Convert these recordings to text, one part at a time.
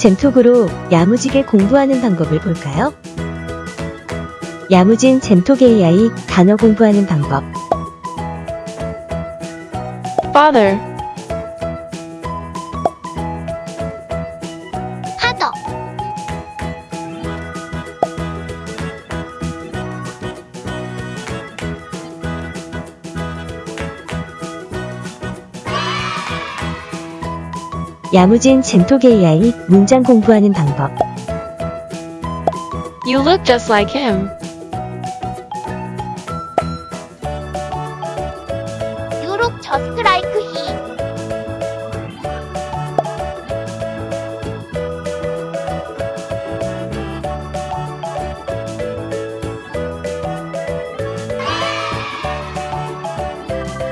젠톡으로 야무지게 공부하는 방법을 볼까요? 야무진 젠톡 AI 단어 공부하는 방법. father, 야무진 젠톡 AI 문장 공부하는 방법. you look just like him. you look just like he.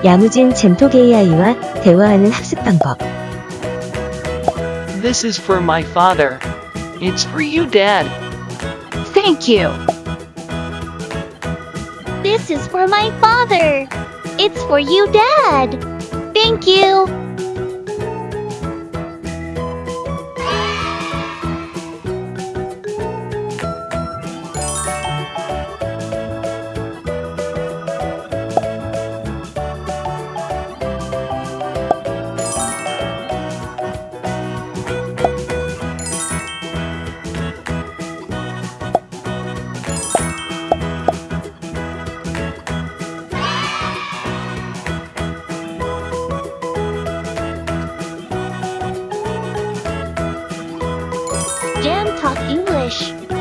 야무진 젠톡 AI와 대화하는 학습 방법. This is for my father. It's for you, Dad. Thank you. This is for my father. It's for you, Dad. Thank you. Jam Talk English.